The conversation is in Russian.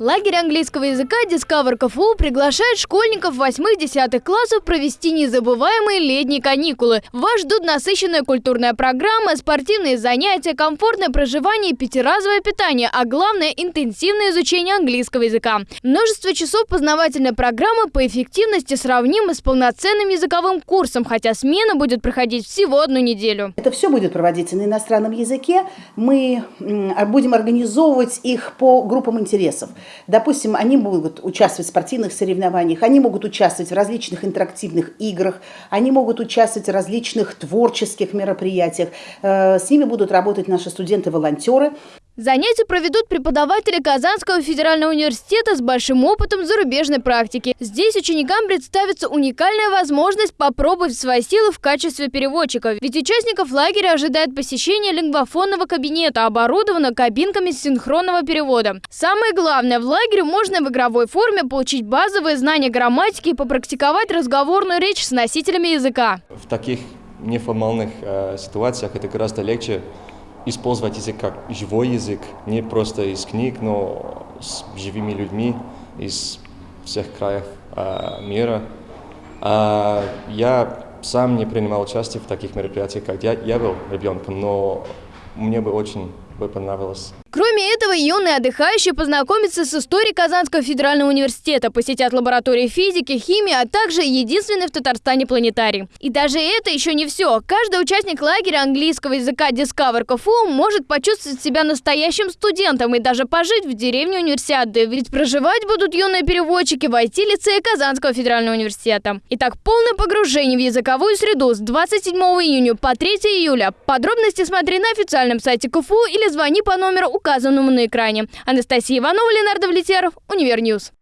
Лагерь английского языка Discover КФУ приглашает школьников 8-10 классов провести незабываемые летние каникулы. Вас ждут насыщенная культурная программа, спортивные занятия, комфортное проживание пятиразовое питание, а главное – интенсивное изучение английского языка. Множество часов познавательной программы по эффективности сравнимы с полноценным языковым курсом, хотя смена будет проходить всего одну неделю. Это все будет проводиться на иностранном языке. Мы будем организовывать их по группам интересов. Допустим, они могут участвовать в спортивных соревнованиях, они могут участвовать в различных интерактивных играх, они могут участвовать в различных творческих мероприятиях. Э, с ними будут работать наши студенты-волонтеры. Занятия проведут преподаватели Казанского федерального университета с большим опытом зарубежной практики. Здесь ученикам представится уникальная возможность попробовать свои силы в качестве переводчика. Ведь участников лагеря ожидает посещение лингвофонного кабинета, оборудованного кабинками синхронного перевода. Самое главное, в лагере можно в игровой форме получить базовые знания грамматики и попрактиковать разговорную речь с носителями языка. В таких неформальных э, ситуациях это гораздо легче использовать язык как живой язык, не просто из книг, но с живыми людьми из всех краев э, мира. А я сам не принимал участие в таких мероприятиях, когда я, я был ребенком, но мне бы очень бы понравилось Кроме этого, юные отдыхающие познакомятся с историей Казанского федерального университета, посетят лаборатории физики, химии, а также единственный в Татарстане планетарий. И даже это еще не все. Каждый участник лагеря английского языка Discover КФУ может почувствовать себя настоящим студентом и даже пожить в деревне универсиады. Ведь проживать будут юные переводчики в IT-лицее Казанского федерального университета. Итак, полное погружение в языковую среду с 27 июня по 3 июля. Подробности смотри на официальном сайте КФУ или звони по номеру указанному на экране. Анастасия Иванова, Ленар Давлетьяров, Универ News.